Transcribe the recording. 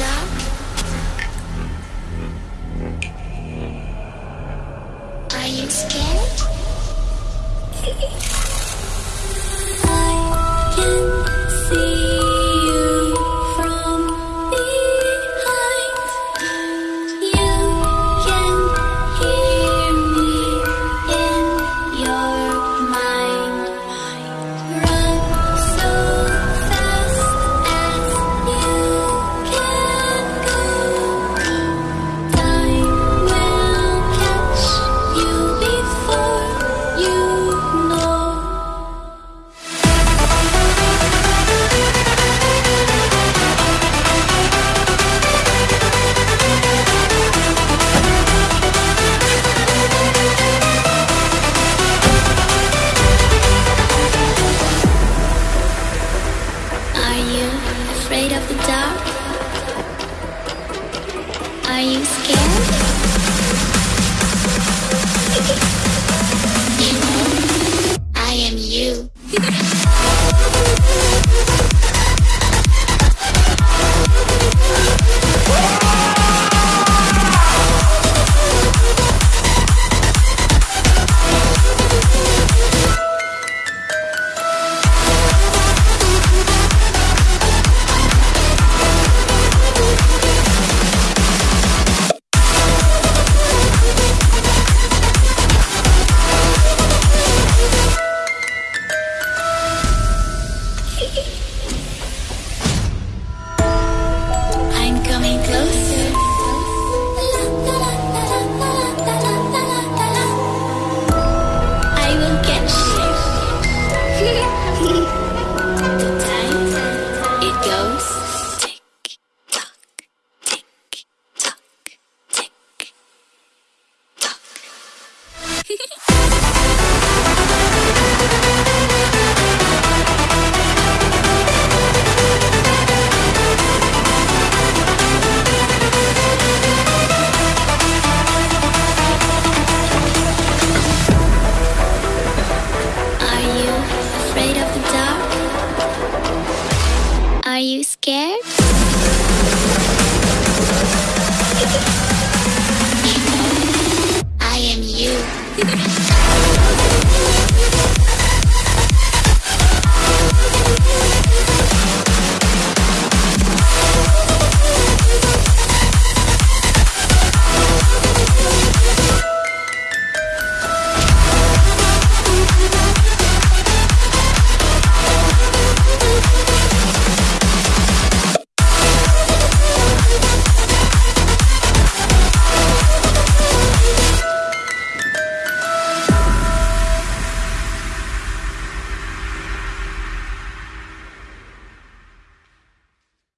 Are you scared? now? Are you scared? scared?